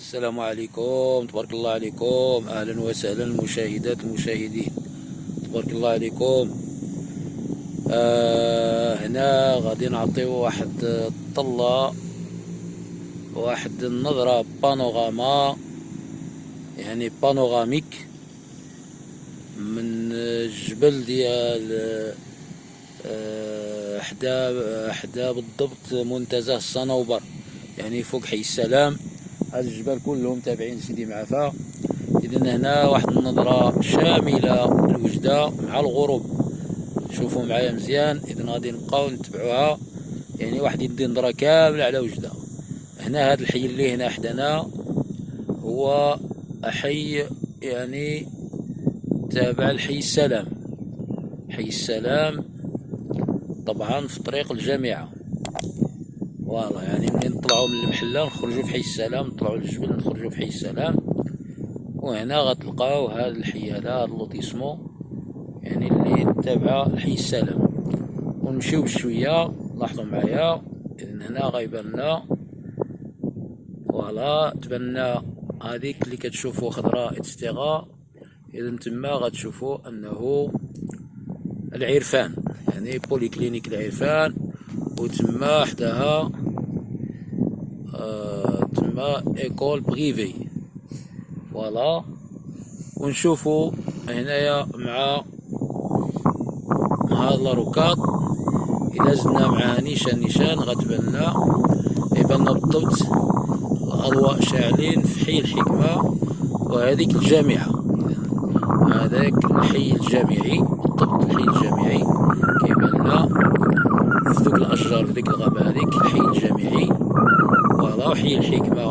السلام عليكم. تبارك الله عليكم. أهلا وسهلا المشاهدات المشاهدين تبارك الله عليكم. آه هنا غادي نعطيو واحد الطلة واحد النظرة بانوراما يعني بانوراميك من الجبل ديال آه، حدا حدا بالضبط منتزه الصنوبر يعني فوق حي السلام. هاد الجبال كلهم تابعين لسيدي معافى. اذا هنا واحد النظرة شاملة للوجدة مع الغروب. شوفوا معايا مزيان. اذا غادي نبقاو نتبعوها. يعني واحد يدي نظرة كاملة على وجدة. هنا هاد الحي اللي هنا حدانا هو حي يعني تابع لحي السلام. حي السلام طبعا في طريق الجامعة. voilà يعني منين نطلعوا من المحلة؟ نخرجوا في حي السلام نطلعوا للجبل نخرجوا في حي السلام. وهنا غتلقاو هذا الحي هذا هذا ال lotissement يعني اللي تابعة لحي السلام. ونمشيو بشوية لاحظوا معايا اذا هنا غيبان لنا voilà تبان لنا هذيك اللي كتشوفوا خضراء et cetera اذا تما غتشوفوا أنه العرفان يعني polyclinique العرفان. وتما حداها تما école privée. voilà. ونشوفوا هنايا مع هاد la rocade. إلا زدنا معاها نيشان نيشان غتبان لنا يبان بالضبط الأضواء شاعلين في حي الحكمة وهذيك الجامعة. هذاك الحي الجامعي بالضبط الحي الجامعي. كيبان لنا في دوك الأشجار في ديك الغابة هذيك الحي الجامعي. فوالا وحي الحكمه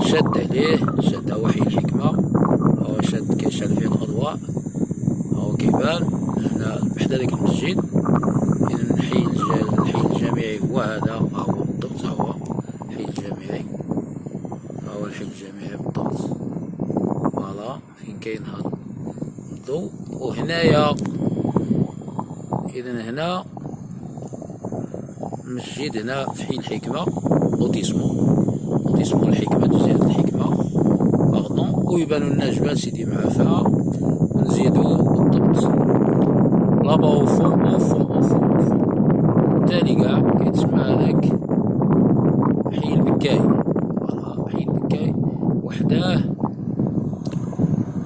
شاد عليه شاد هو حي الحكمه هو شاد كيشعل فيه الأضواء. هو كيبان هنا بحدا داك المسجد. اذا الحي الحي الجامعي هو هذا. هو بالضبط هو الحي الجامعي هو الحي الجامعي بالضبط. voilà فين كاين هذا الضوء؟ وهنايا. اذا هنا مسجد هنا في حي الحكمة lotissement lotissement الحكمة. جزيرة الحكمة pardon ويبانو لنا جبال سيدي معافى ونزيدو بالضبط là-bas au fond au fond au fond تالي كاع كيتسمى هذاك حي البكاي voilà حي البكاي وحداه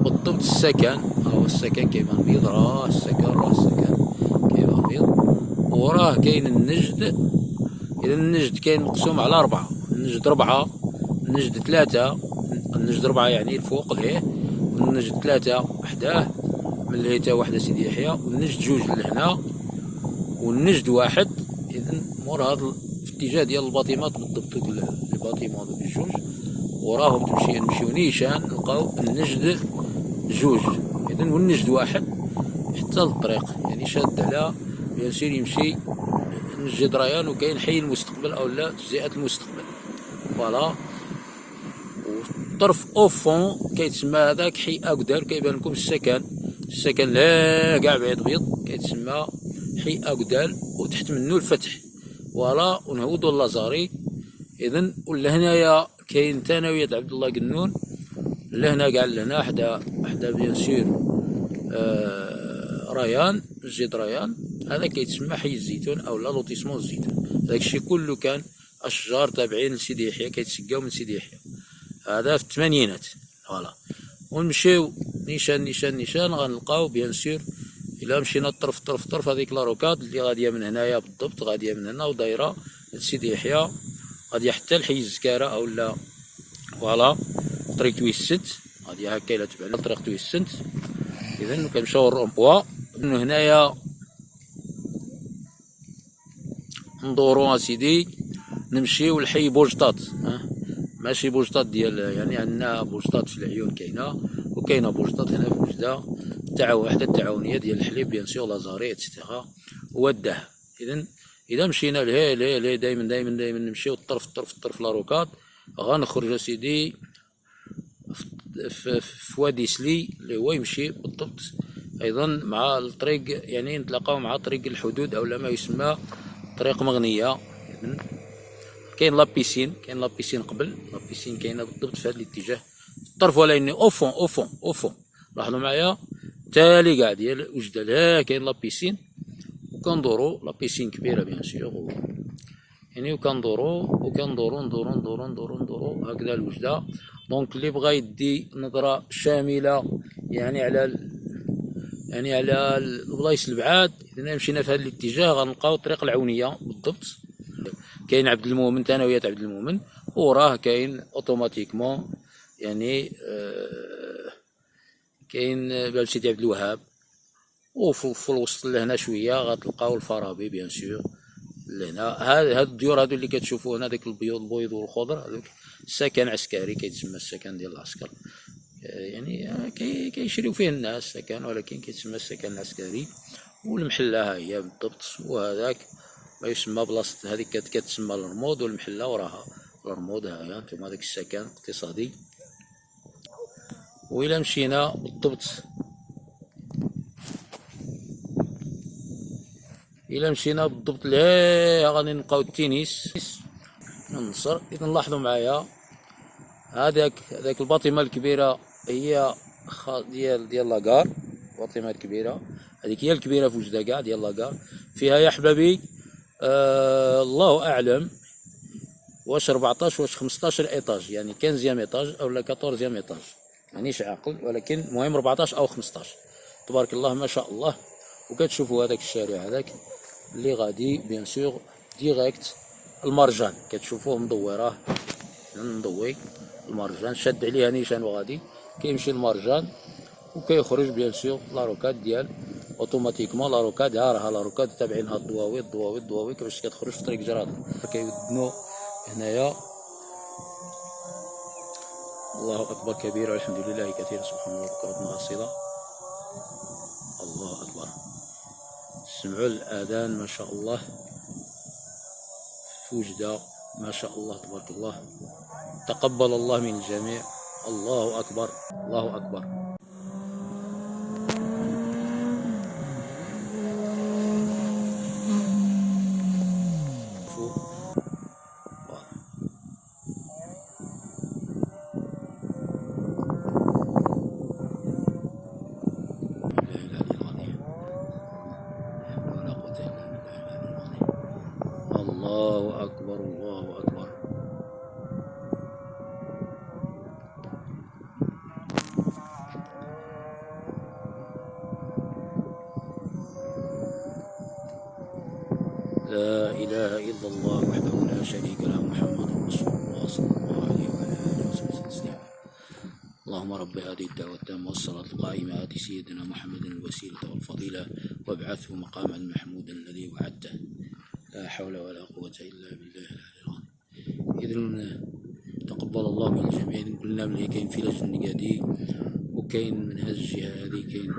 بالضبط السكن هو السكن كيبان بيض راه السكن راه السكن وراه كاين النجد إذا النجد كاين مقسوم على أربعة. النجد ربعة النجد ثلاثة. النجد ربعة يعني الفوق ليه والنجد ثلاثة وحداه من الهيتا واحدة سيدي يحيى والنجد جوج لهنا والنجد واحد. اذا مور هذا في اتجاه ديال ال bâtiments بالضبط ال bâtiments دوك الجوج وراهم تمشي نمشيو نيشان نلقاو النجد جوج. اذا والنجد واحد حتى للطريق يعني شاد على bien sûr يمشي نجد ريان وكاين حي المستقبل أو لا تجزئه المستقبل. voilà. والطرف au fond كيتسمى هذاك حي أكدال كيبان لكم السكن. السكن لا كاع بعيد بيض كيتسمى حي اكدال وتحت منه الفتح. voilà. ونهودو اللازاري اذا ولا هنايا كاين ثانوية عبد الله قنون. لهنا كاع لهنا حدا حدا bien sûr آه ريان مسجد ريان. هذا كيتسمى حي الزيتون أو لا lotissement الزيتون داك الشيء كله كان أشجار تابعين لسيدي يحيى كيتسقاو من سيدي يحيى. هذا في الثمانينات. voilà. ونمشيو نيشان نيشان نيشان غنلقاو bien sûr إلا مشينا طرف طرف طرف هذيك la rocade اللي غادية من هنايا بالضبط غادية من هنا ودايرة لسيدي يحيى. غادية حتى لحي الزكاره أو لا. voilà. طريق تويسنت غادي هكا إلا تبعنا طريق تويسنت اذا كنمشيو الرومبوا من هنايا ندورو أسيدي نمشيو لحي بوجطات ماشي بوجطات ديال يعني عندنا بوجطات في العيون كاينة وكاينة بوجطات هنا في وجدة التعاون وحدة التعاونيه ديال الحليب بيان سور لازاري اتسيتيغا والدهب اذا إذا مشينا لهي لهي لهي دائما دائما دائما نمشيو الطرف الطرف الطرف لاروكات غنخرج أسيدي في, في وادي سلي اللي هو يمشي بالضبط. أيضا مع الطريق يعني نتلاقاو مع طريق الحدود أو ما يسمى طريق مغنية. كاين la piscine كاين la piscine قبل la piscine كاينة بالضبط في هذا الاتجاه. الطرف ولكن au fond au fond au fond. لاحظوا معايا؟ تالي كاع ديال وجده لا كاين la piscine. وكندورو la piscine كبيرة bien sûr. يعني وكندورو وكندورو ندورو ندورو ندورو ندورو. هكذا الوجدة. donc اللي بغى يدي نظرة شاملة يعني على. يعني على البلايص البعاد اذا مشينا في هذا الاتجاه غنلقاو الطريق العونية بالضبط. كاين عبد المؤمن ثانويه عبد المؤمن وراه كاين automatiquement يعني آه كاين باب سيدي عبد الوهاب. وفي الوسط لهنا شوية غتلقاو الفارابي bien sûr لهنا. هاد الديور هادو اللي كتشوفوا هنا داك البيض البيض والخضر هذوك سكن عسكري كيتسمى السكن ديال العسكر. يعني كيشريو فيه الناس سكن ولكن كيتسمى السكن العسكري والمحلة ها هي بالضبط وهذاك ما يسمى بلاصة هذيك كتسمى الرمود والمحلة وراها. الرمود ها هي أنتم هذاك السكن الاقتصادي. وإلا مشينا بالضبط. إلا مشينا بالضبط لهيه غادي نلقاو التنس النصر إذا نلاحظوا معايا هذاك هذاك الباطمة الكبيرة هي ديال ديال لاكار الباطمة الكبيرة هذيك هي الكبيرة في وجدة كاع ديال لاكار فيها يا حبابي آه الله أعلم واش 14 واش 15 ايطاج يعني 15 إيطاج أو لا 14 إيطاج. مانيش عاقل ولكن المهم 14 أو 15 تبارك الله ما شاء الله. وكتشوفوا هذاك الشارع هذاك اللي غادي bien sûr direct المرجان. كتشوفوه مدورة. مضوي المرجان. شاد عليها نيشان وغادي. كيمشي المرجان وكيخرج bien sûr la rocade ديال automatiquement. la rocade ها راها la rocade تابعينها الضواوي الضواوي الضواوي كيفاش كتخرج في طريق جرادة. كيودنو هنايا. الله أكبر كبير والحمد لله كثير سبحان الله بكرة أصيلة الله أكبر. سمعوا الآذان ما شاء الله. في وجدة ما شاء الله تبارك الله. تقبل الله من الجميع. الله أكبر الله أكبر. الله أكبر الله أكبر لا إله إلا الله وحده لا شريك له محمد رسول الله صلى الله عليه وعلى آله وصحبه وسلم. اللهم رب هذه الدعوة التامة والصلاة القائمة آت سيدنا محمد الوسيلة والفضيلة وابعثه مقاما محمودا الذي وعدته. لا حول ولا قوة إلا بالله العلي العظيم. إذن تقبل الله من الجميع قلنا ملي كاين في لجنة نقادي وكاين من هذه الجهة هذه كاين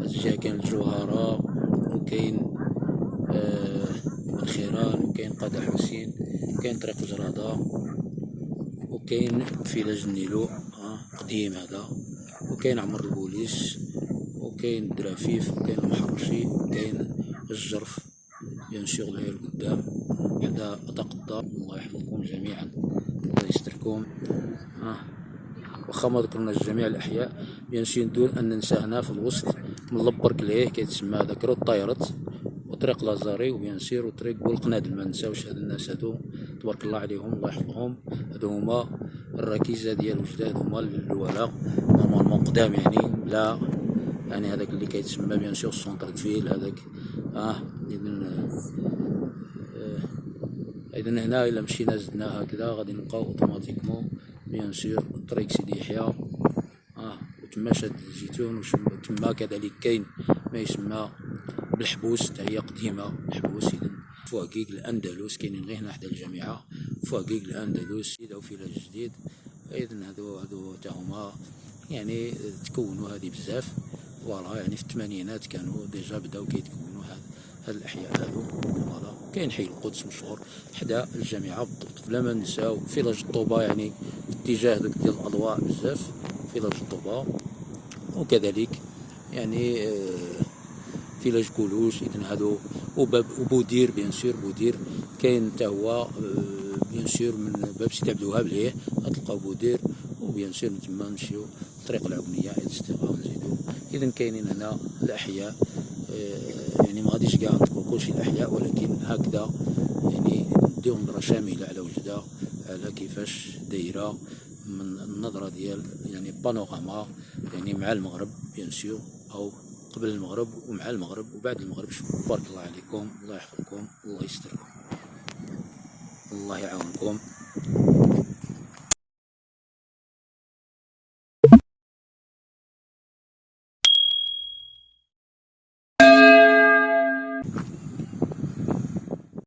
الجهة كاين الجوهرة وكاين الخيران وكاين قادة حسين كاين طريق جرادة وكاين في لجن نيلو آه قديم هذا وكاين عمر البوليس وكاين الدرافيف وكاين المحرشي وكاين الجرف بيان سور غير قدام حدا أتقدر الله يحفظكم جميعا. الله يستركم. آه. واخا ما ذكرنا جميع الأحياء بيان سور دون أن ننسى هنا في الوسط من لبرك ليه كيتسمى هذاك روت طايرت وطريق لازاري وبيان سير وطريق بولقنادل ما نساوش هاد الناس هادو. تبارك الله عليهم الله يحفظهم. هادو هما الركيزة ديال وجدة هادو هما الولاء. normalement قدام يعني لا. يعني هذاك اللي كيتسمى bien sûr centre-ville هذاك. آه إذن آه اذا هنا إلا مشينا زدنا هكذا غادي نلقاو automatiquement bien sûr طريق سيدي يحيى. آه وتما شاد الزيتون وتما كذلك كاين ما يسمى بالحبوس حتى هي قديمة الحبوس اذا فو accueil الأندلس كاينين غير هنا حدا الجامعة فواكيك الأندلس أو village جديد اذا هادو هادو تا هما يعني تكونوا هذه بزاف voilà يعني في الثمانينات كانوا déjà بداو كيتكونوا هاد هاد الأحياء هادو voilà. كاين حي القدس مشهور حدا الجامعة بالضبط بلا ما نساو village الطوبة يعني في اتجاه دوك ديال الأضواء بزاف village الطوبة وكذلك يعني آه village كولوش اذا هادو. وبودير bien sûr بودير كاين حتى هو آه، bien sûr من باب سيدي عبد الوهاب ليه غتلقاو بودير و bien sûr من تما نمشيو طريق إلى الاستغاثه ونزيدو اذا كاينين هنا الاحياء يعني ما غاديش كاع نطلقوا كلشي الاحياء ولكن هكذا يعني نديو نظره شامله على وجده على كيفاش دايره من النظره ديال يعني بانوراما يعني مع المغرب بيان سور أو قبل المغرب ومع المغرب وبعد المغرب. بارك الله عليكم الله يحفظكم الله يستركم الله يعاونكم.